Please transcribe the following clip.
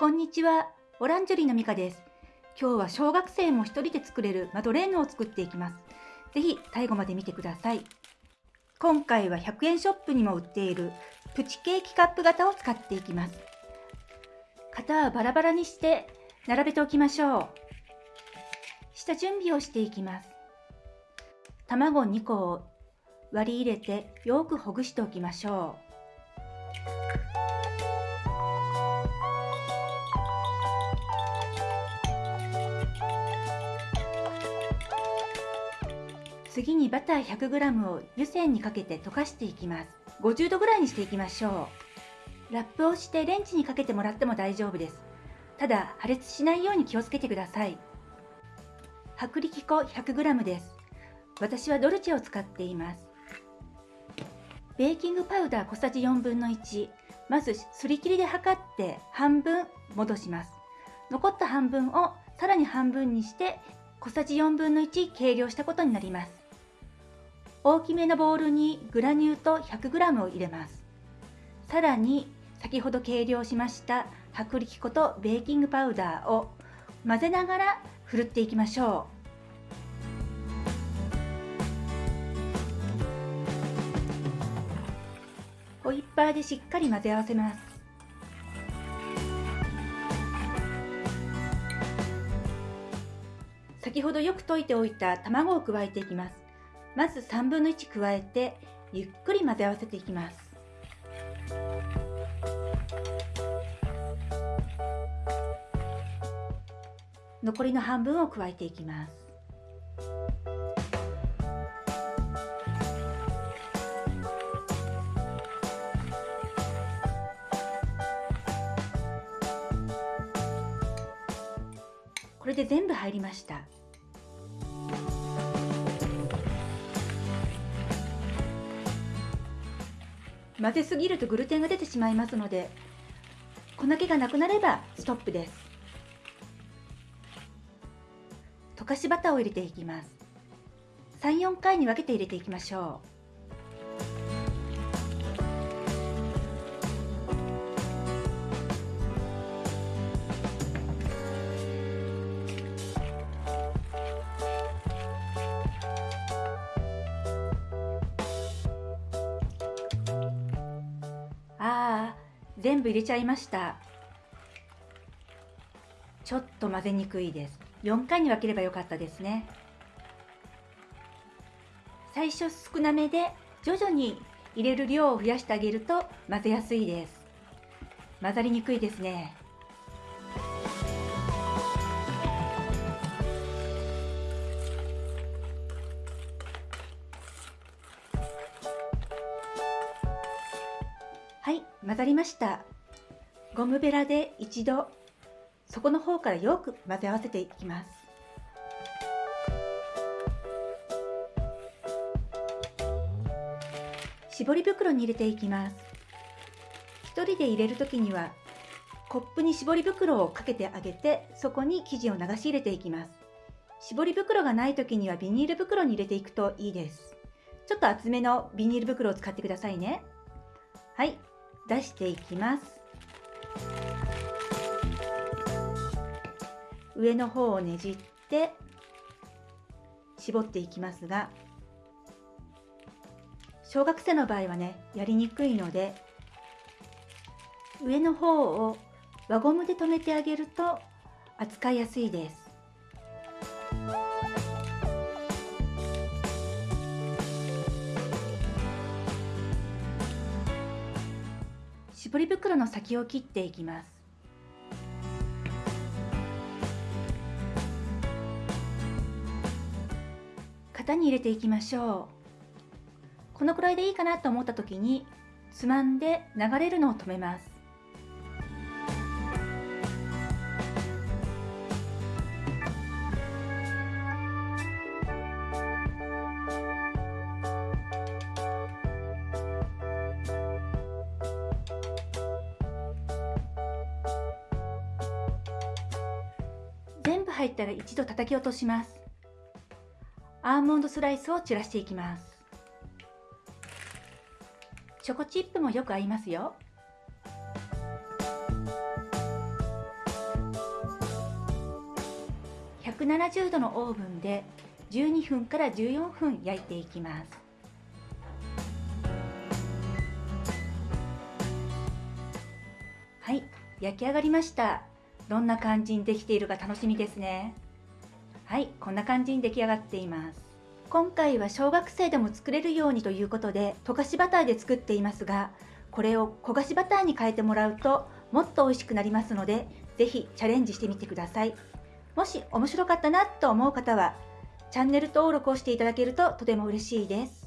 こんにちは、オランジュリーのミカです。今日は小学生も一人で作れるマドレーヌを作っていきます。ぜひ最後まで見てください。今回は100円ショップにも売っているプチケーキカップ型を使っていきます。型はバラバラにして並べておきましょう。下準備をしていきます。卵2個を割り入れてよくほぐしておきましょう。次にバター 100g を湯煎にかけて溶かしていきます。50度ぐらいにしていきましょう。ラップをしてレンジにかけてもらっても大丈夫です。ただ破裂しないように気をつけてください。薄力粉 100g です。私はドルチェを使っています。ベーキングパウダー小さじ4分の1まずすり切りで測って半分戻します。残った半分をさらに半分にして小さじ4分の1計量したことになります。大きめのボウルにグラニュー糖 100g を入れます。さらに先ほど計量しました薄力粉とベーキングパウダーを混ぜながらふるっていきましょう。ホイッパーでしっかり混ぜ合わせます。先ほどよく溶いておいた卵を加えていきます。まず3分の1加えてゆっくり混ぜ合わせていきます。残りの半分を加えていきます。これで全部入りました。混ぜすぎるとグルテンが出てしまいますので粉気がなくなればストップです。溶かしバターを入れていきます。34回に分けて入れていきましょう。全部入れちゃいました。ちょっと混ぜにくいです。4回に分ければよかったですね。最初少なめで徐々に入れる量を増やしてあげると混ぜやすいです。混ざりにくいですね。はい混ざりました。ゴムベラで一度底の方からよく混ぜ合わせていきます。絞り袋に入れていきます。一人で入れる時にはコップに絞り袋をかけてあげてそこに生地を流し入れていきます。絞り袋がない時にはビニール袋に入れていくといいです。ちょっと厚めのビニール袋を使ってくださいね。はい出していきます。上の方をねじって絞っていきますが小学生の場合はねやりにくいので上の方を輪ゴムで留めてあげると扱いやすいです。絞り袋の先を切っていきます。型に入れていきましょう。このくらいでいいかなと思った時につまんで流れるのを止めます。入ったら一度叩き落とします。アーモンドスライスを散らしていきます。チョコチップもよく合いますよ。のオーブンで12分から14分焼いていきます。はい、焼き上がりました。どんな感じにできているか楽しみですね。はいこんな感じに出来上がっています。今回は小学生でも作れるようにということで溶かしバターで作っていますがこれを焦がしバターに変えてもらうともっと美味しくなりますので是非チャレンジしてみてください。もし面白かったなと思う方はチャンネル登録をしていただけるととても嬉しいです。